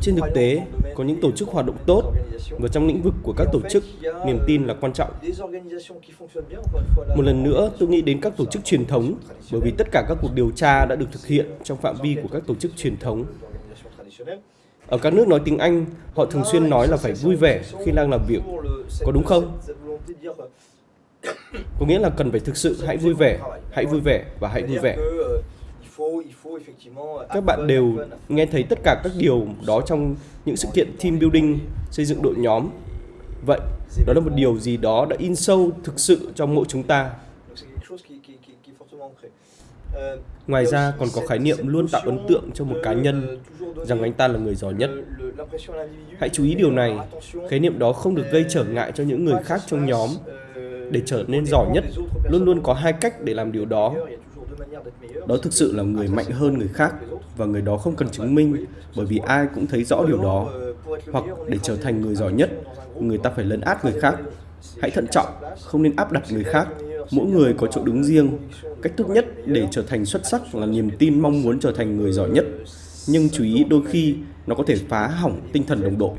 Trên thực tế, có những tổ chức hoạt động tốt và trong lĩnh vực của các tổ chức, niềm tin là quan trọng. Một lần nữa, tôi nghĩ đến các tổ chức truyền thống, bởi vì tất cả các cuộc điều tra đã được thực hiện trong phạm vi của các tổ chức truyền thống. Ở các nước nói tiếng Anh, họ thường xuyên nói là phải vui vẻ khi đang làm việc. Có đúng không? Có nghĩa là cần phải thực sự hãy vui vẻ, hãy vui vẻ và hãy vui vẻ. Các bạn đều nghe thấy tất cả các điều đó trong những sự kiện team building, xây dựng đội nhóm. Vậy, đó là một điều gì đó đã in sâu thực sự trong mỗi chúng ta. Ngoài ra còn có khái niệm luôn tạo ấn tượng cho một cá nhân rằng anh ta là người giỏi nhất. Hãy chú ý điều này, khái niệm đó không được gây trở ngại cho những người khác trong nhóm. Để trở nên giỏi nhất, luôn luôn có hai cách để làm điều đó. Đó thực sự là người mạnh hơn người khác và người đó không cần chứng minh bởi vì ai cũng thấy rõ điều đó. Hoặc để trở thành người giỏi nhất, người ta phải lấn át người khác. Hãy thận trọng, không nên áp đặt người khác. Mỗi người có chỗ đứng riêng. Cách tốt nhất để trở thành xuất sắc là niềm tin mong muốn trở thành người giỏi nhất. Nhưng chú ý đôi khi nó có thể phá hỏng tinh thần đồng đội.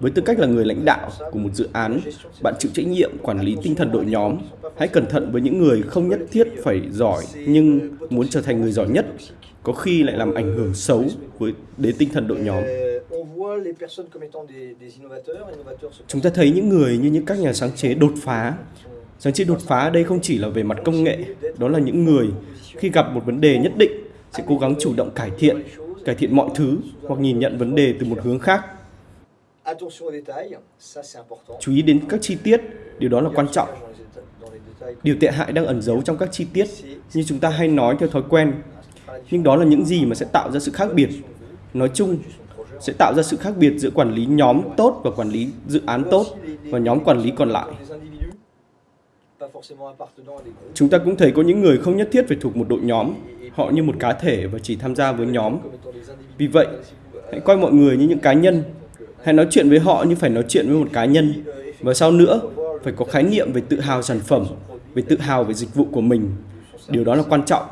Với tư cách là người lãnh đạo của một dự án, bạn chịu trách nhiệm quản lý tinh thần đội nhóm. Hãy cẩn thận với những người không nhất thiết phải giỏi nhưng muốn trở thành người giỏi nhất, có khi lại làm ảnh hưởng xấu với đến tinh thần đội nhóm. Chúng ta thấy những người như những các nhà sáng chế đột phá. Sáng chế đột phá đây không chỉ là về mặt công nghệ, đó là những người khi gặp một vấn đề nhất định sẽ cố gắng chủ động cải thiện, cải thiện mọi thứ hoặc nhìn nhận vấn đề từ một hướng khác Chú ý đến các chi tiết, điều đó là quan trọng. Điều tệ hại đang ẩn giấu trong các chi tiết, như chúng ta hay nói theo thói quen. Nhưng đó là những gì mà sẽ tạo ra sự khác biệt. Nói chung, sẽ tạo ra sự khác biệt giữa quản lý nhóm tốt và quản lý dự án tốt và nhóm quản lý còn lại. Chúng ta cũng thấy có những người không nhất thiết phải thuộc một đội nhóm, họ như một cá thể và chỉ tham gia với nhóm. Vì vậy, hãy coi mọi người như những cá nhân Hãy nói chuyện với họ như phải nói chuyện với một cá nhân. Và sau nữa, phải có khái niệm về tự hào sản phẩm, về tự hào về dịch vụ của mình. Điều đó là quan trọng.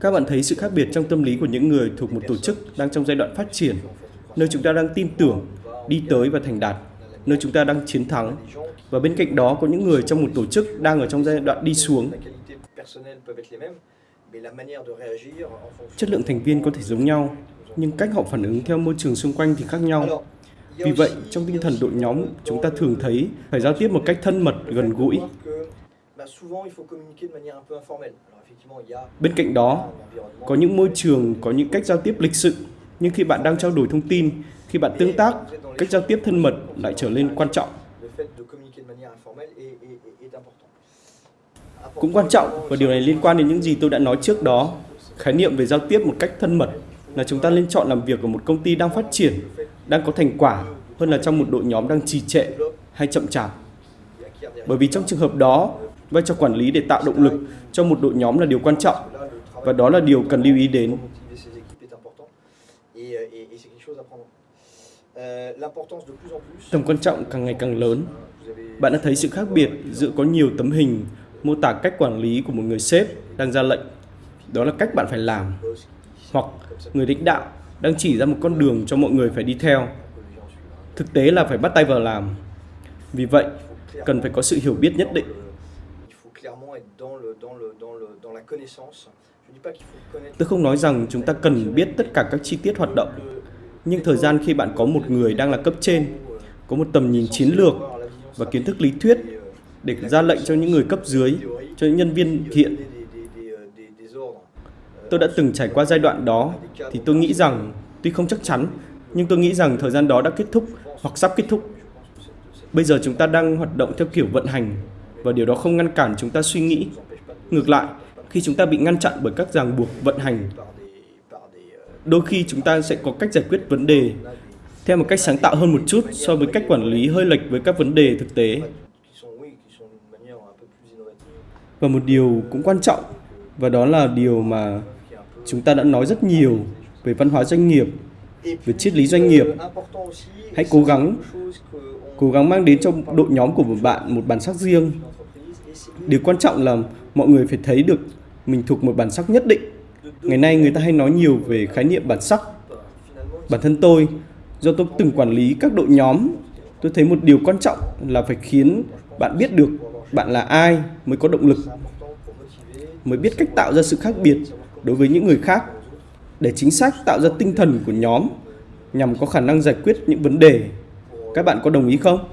Các bạn thấy sự khác biệt trong tâm lý của những người thuộc một tổ chức đang trong giai đoạn phát triển, nơi chúng ta đang tin tưởng, đi tới và thành đạt, nơi chúng ta đang chiến thắng. Và bên cạnh đó có những người trong một tổ chức đang ở trong giai đoạn đi xuống. Chất lượng thành viên có thể giống nhau, nhưng cách họ phản ứng theo môi trường xung quanh thì khác nhau. Vì vậy, trong tinh thần đội nhóm, chúng ta thường thấy phải giao tiếp một cách thân mật, gần gũi. Bên cạnh đó, có những môi trường có những cách giao tiếp lịch sự, nhưng khi bạn đang trao đổi thông tin, khi bạn tương tác, cách giao tiếp thân mật lại trở nên quan trọng cũng quan trọng và điều này liên quan đến những gì tôi đã nói trước đó. Khái niệm về giao tiếp một cách thân mật là chúng ta nên chọn làm việc ở một công ty đang phát triển, đang có thành quả hơn là trong một đội nhóm đang trì trệ hay chậm chạp. Bởi vì trong trường hợp đó, vai trò quản lý để tạo động lực cho một đội nhóm là điều quan trọng và đó là điều cần lưu ý đến. Tầm quan trọng càng ngày càng lớn. Bạn đã thấy sự khác biệt giữa có nhiều tấm hình mô tả cách quản lý của một người sếp đang ra lệnh. Đó là cách bạn phải làm. Hoặc người lãnh đạo đang chỉ ra một con đường cho mọi người phải đi theo. Thực tế là phải bắt tay vào làm. Vì vậy, cần phải có sự hiểu biết nhất định. Tôi không nói rằng chúng ta cần biết tất cả các chi tiết hoạt động, nhưng thời gian khi bạn có một người đang là cấp trên, có một tầm nhìn chiến lược và kiến thức lý thuyết để ra lệnh cho những người cấp dưới, cho những nhân viên thiện. Tôi đã từng trải qua giai đoạn đó, thì tôi nghĩ rằng, tuy không chắc chắn, nhưng tôi nghĩ rằng thời gian đó đã kết thúc hoặc sắp kết thúc. Bây giờ chúng ta đang hoạt động theo kiểu vận hành, và điều đó không ngăn cản chúng ta suy nghĩ. Ngược lại, khi chúng ta bị ngăn chặn bởi các ràng buộc vận hành, đôi khi chúng ta sẽ có cách giải quyết vấn đề theo một cách sáng tạo hơn một chút so với cách quản lý hơi lệch với các vấn đề thực tế. Và một điều cũng quan trọng và đó là điều mà chúng ta đã nói rất nhiều về văn hóa doanh nghiệp, về triết lý doanh nghiệp. Hãy cố gắng cố gắng mang đến cho đội nhóm của một bạn một bản sắc riêng. Điều quan trọng là mọi người phải thấy được mình thuộc một bản sắc nhất định. Ngày nay người ta hay nói nhiều về khái niệm bản sắc. Bản thân tôi, do tôi từng quản lý các đội nhóm, tôi thấy một điều quan trọng là phải khiến bạn biết được bạn là ai mới có động lực, mới biết cách tạo ra sự khác biệt đối với những người khác để chính xác tạo ra tinh thần của nhóm nhằm có khả năng giải quyết những vấn đề. Các bạn có đồng ý không?